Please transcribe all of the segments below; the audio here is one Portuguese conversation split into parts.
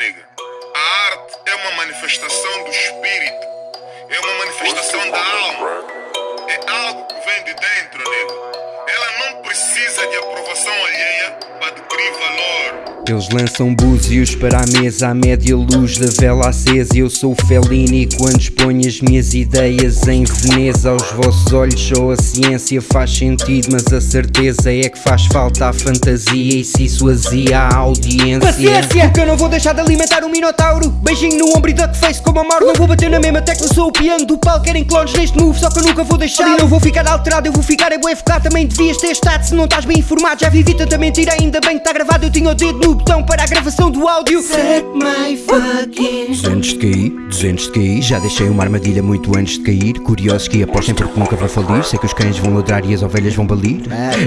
nega. A arte é uma manifestação do espírito. É uma manifestação da alma. É algo que vem de dentro, nega. Ela não precisa de aprovação Eles lançam búzios para a mesa à média luz da vela acesa. Eu sou Fellini quando exponho as minhas ideias em Veneza. Aos vossos olhos só a ciência faz sentido Mas a certeza é que faz falta a fantasia. E se isso azia a audiência. Paciência! Porque eu não vou deixar de alimentar um minotauro. Beijinho no ombro e duckface como a Mauro Não vou bater na mesma tecla, sou o piano do palco Querem clones neste move, só que eu nunca vou deixar. E não vou ficar alterado, eu vou ficar é bué focado. Também devias ter estado se não estás bem informado. Já vivi tanta mentira, ainda bem que está gravado Eu tinha o dedo no botão para a gravação do áudio. Set my fucking 200 de cair, 200 de cair Já deixei uma armadilha muito antes de cair Curiosos que apostem porque nunca vou falir Sei que os cães vão ladrar e as ovelhas vão balir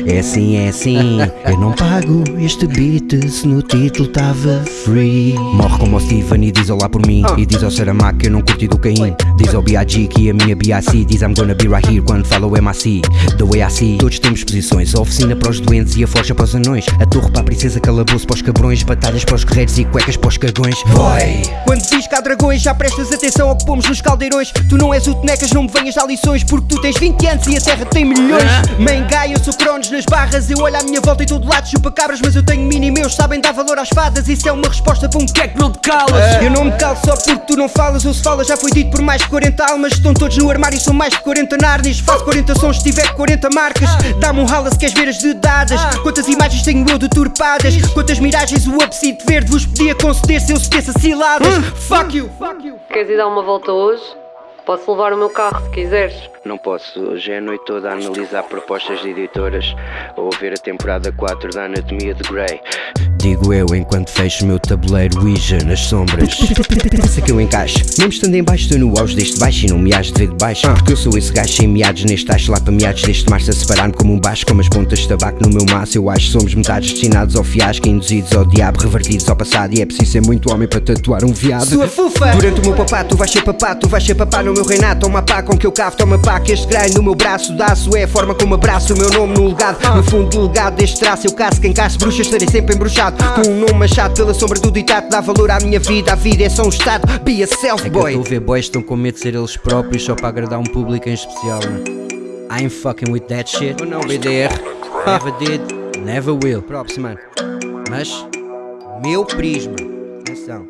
É assim, é assim Eu não pago este beat Se no título tava free Morre como o Steven e diz olá por mim E diz ao Saramac que eu não curti do Caim Diz ao B.I.G. que a minha B.I.C. Diz I'm gonna be right here quando fala o M.A.C. The way I see Todos temos posições A oficina para os doentes e a forja para os anões A torre para a princesa, calabouço para os cabrões Batalhas para os guerreiros e cuecas para os cagões Vai! Quando diz que há dragões, já prestas atenção ao que pomos nos caldeirões. Tu não és o Tenecas, não me venhas dar lições Porque tu tens 20 anos e a terra tem milhões. Mangai, eu sou cronos nas barras Eu olho à minha volta e todo lado chupa cabras Mas eu tenho mini meus, sabem dar valor às fadas. Isso é uma resposta para um que é que não te calas. Eu não me calo só porque tu não falas Ou se falas já foi dito por mais de 40 almas Estão todos no armário, são mais de 40 narnis Faço 40 sons se tiver 40 marcas Dá-me um rala se queres ver as dedadas. Quantas imagens tenho eu deturpadas Quantas miragens o abside verde vos podia conceder Se eu esqueça ciladas? Fuck you, fuck you Queres ir dar uma volta hoje? Posso levar o meu carro se quiseres. Não posso, hoje é a noite toda a analisar propostas de editoras ou ver a temporada 4 da Anatomia de Grey. Digo eu enquanto fecho o meu tabuleiro Ouija nas sombras. Pensa que eu encaixo, mesmo estando em baixo, estou no auge deste baixo e não me has de ver de baixo. Porque eu sou esse gajo sem meados neste tacho, lá para meados deste março a separar-me como um baixo, com as pontas de tabaco no meu maço. Eu acho que somos metades destinados ao fiasco, induzidos ao diabo, revertidos ao passado. E é preciso ser muito homem para tatuar um viado. Sua fufa Durante o meu papá, tu vais ser papá, tu vais ser papá no meu reinado. Toma pá com que eu cavo, toma pá que este crânio no meu braço daço é a forma como abraço o meu nome no legado. No fundo do legado deste traço, eu caço quem caça bruxas, estarei sempre embruxado. Com um nome machado pela sombra do ditado, dá valor à minha vida. A vida é só um estado, be a self boy. É a ver boys estão com medo de ser eles próprios só para agradar um público em especial. I ain't fucking with that shit. Oh, não, BDR. Never did, never will. Props, mano. Mas, meu prisma. Atenção.